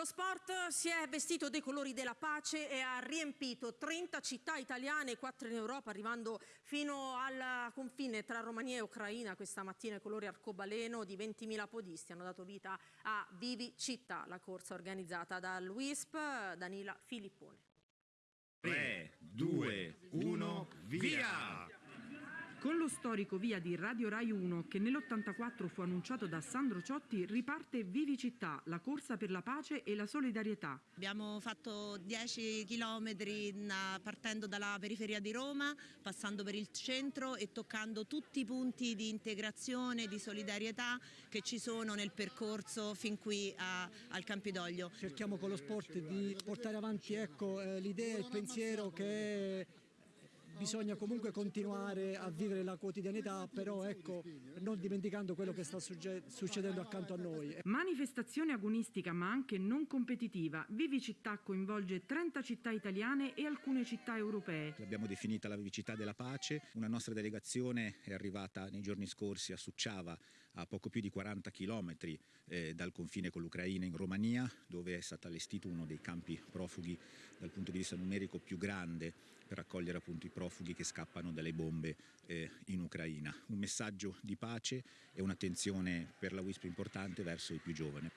Lo sport si è vestito dei colori della pace e ha riempito 30 città italiane e 4 in Europa, arrivando fino al confine tra Romania e Ucraina. Questa mattina i colori arcobaleno di 20.000 podisti hanno dato vita a Vivi Città, la corsa organizzata dal WISP Danila Filippone. 3, 2, 1, via! Con lo storico via di Radio Rai 1 che nell'84 fu annunciato da Sandro Ciotti riparte Vivi Città, la corsa per la pace e la solidarietà. Abbiamo fatto 10 km partendo dalla periferia di Roma, passando per il centro e toccando tutti i punti di integrazione, di solidarietà che ci sono nel percorso fin qui a, al Campidoglio. Cerchiamo con lo sport di portare avanti ecco, eh, l'idea e il pensiero che bisogna comunque continuare a vivere la quotidianità, però ecco, non dimenticando quello che sta succedendo accanto a noi. Manifestazione agonistica ma anche non competitiva. Vivi Città coinvolge 30 città italiane e alcune città europee. L'abbiamo definita la Vivicità della Pace. Una nostra delegazione è arrivata nei giorni scorsi a Succiava, a poco più di 40 chilometri eh, dal confine con l'Ucraina in Romania, dove è stato allestito uno dei campi profughi dal punto di vista numerico più grande per accogliere appunto i profughi che scappano dalle bombe eh, in Ucraina. Un messaggio di pace e un'attenzione per la WISP importante verso i più giovani.